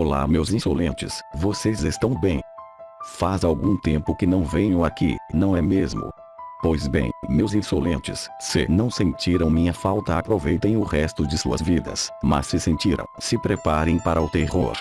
Olá meus insolentes, vocês estão bem? Faz algum tempo que não venho aqui, não é mesmo? Pois bem, meus insolentes, se não sentiram minha falta aproveitem o resto de suas vidas, mas se sentiram, se preparem para o terror.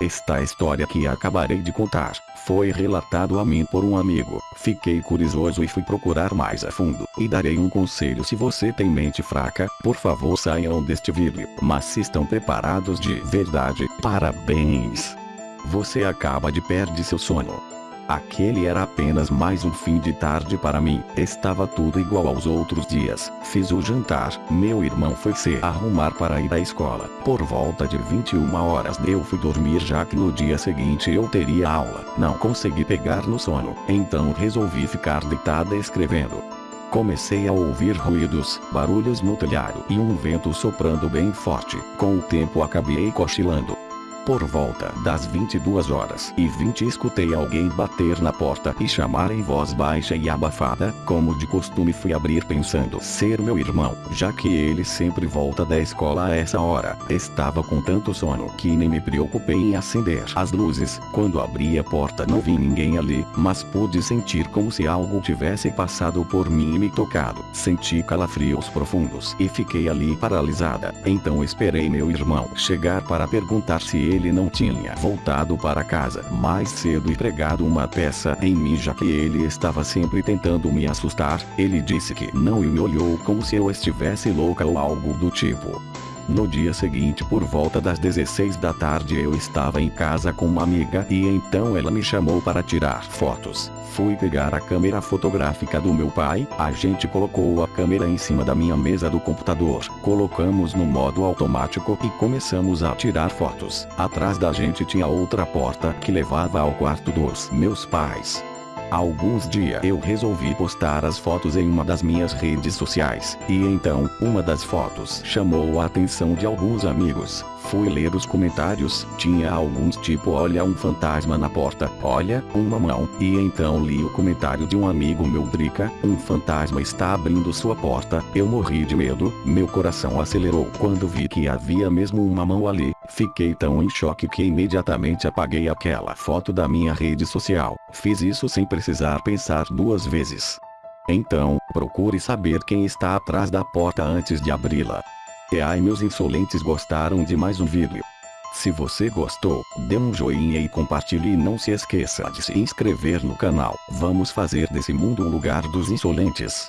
Esta história que acabarei de contar, foi relatado a mim por um amigo. Fiquei curioso e fui procurar mais a fundo. E darei um conselho se você tem mente fraca, por favor saiam deste vídeo. Mas se estão preparados de verdade, parabéns! Você acaba de perder seu sono. Aquele era apenas mais um fim de tarde para mim. Estava tudo igual aos outros dias. Fiz o jantar, meu irmão foi se arrumar para ir à escola. Por volta de 21 horas eu fui dormir já que no dia seguinte eu teria aula. Não consegui pegar no sono, então resolvi ficar deitada escrevendo. Comecei a ouvir ruídos, barulhos no telhado e um vento soprando bem forte. Com o tempo acabei cochilando. Por volta das 22 horas e 20 escutei alguém bater na porta e chamar em voz baixa e abafada, como de costume fui abrir pensando ser meu irmão, já que ele sempre volta da escola a essa hora. Estava com tanto sono que nem me preocupei em acender as luzes. Quando abri a porta não vi ninguém ali, mas pude sentir como se algo tivesse passado por mim e me tocado. Senti calafrios profundos e fiquei ali paralisada. Então esperei meu irmão chegar para perguntar se ele ele não tinha voltado para casa mais cedo e pregado uma peça em mim já que ele estava sempre tentando me assustar, ele disse que não e me olhou como se eu estivesse louca ou algo do tipo. No dia seguinte por volta das 16 da tarde eu estava em casa com uma amiga e então ela me chamou para tirar fotos. Fui pegar a câmera fotográfica do meu pai, a gente colocou a câmera em cima da minha mesa do computador, colocamos no modo automático e começamos a tirar fotos. Atrás da gente tinha outra porta que levava ao quarto dos meus pais. Alguns dias eu resolvi postar as fotos em uma das minhas redes sociais, e então, uma das fotos chamou a atenção de alguns amigos. Fui ler os comentários, tinha alguns tipo olha um fantasma na porta, olha, uma mão, e então li o comentário de um amigo meu Drica, um fantasma está abrindo sua porta, eu morri de medo, meu coração acelerou quando vi que havia mesmo uma mão ali, fiquei tão em choque que imediatamente apaguei aquela foto da minha rede social, fiz isso sem precisar pensar duas vezes. Então, procure saber quem está atrás da porta antes de abri-la. E ai meus insolentes gostaram de mais um vídeo. Se você gostou, dê um joinha e compartilhe e não se esqueça de se inscrever no canal. Vamos fazer desse mundo um lugar dos insolentes.